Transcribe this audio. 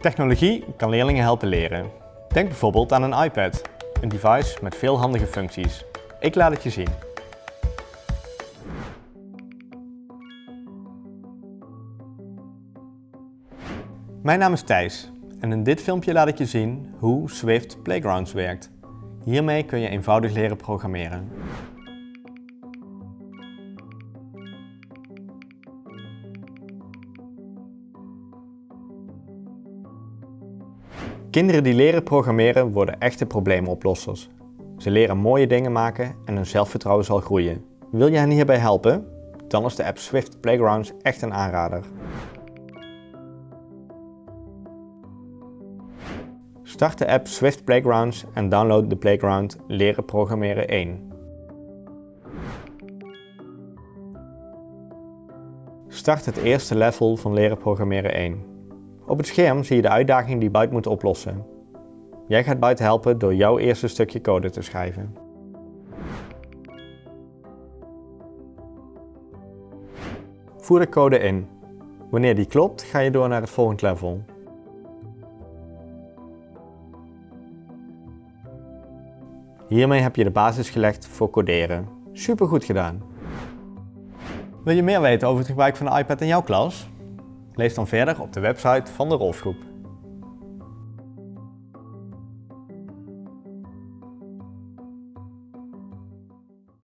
Technologie kan leerlingen helpen leren. Denk bijvoorbeeld aan een iPad, een device met veel handige functies. Ik laat het je zien. Mijn naam is Thijs en in dit filmpje laat ik je zien hoe Swift Playgrounds werkt. Hiermee kun je eenvoudig leren programmeren. Kinderen die leren programmeren worden echte probleemoplossers. Ze leren mooie dingen maken en hun zelfvertrouwen zal groeien. Wil je hen hierbij helpen? Dan is de app Swift Playgrounds echt een aanrader. Start de app Swift Playgrounds en download de Playground Leren Programmeren 1. Start het eerste level van Leren Programmeren 1. Op het scherm zie je de uitdaging die Byte moet oplossen. Jij gaat Byte helpen door jouw eerste stukje code te schrijven. Voer de code in. Wanneer die klopt, ga je door naar het volgende level. Hiermee heb je de basis gelegd voor coderen. Super goed gedaan! Wil je meer weten over het gebruik van de iPad in jouw klas? Lees dan verder op de website van de Rolfgroep.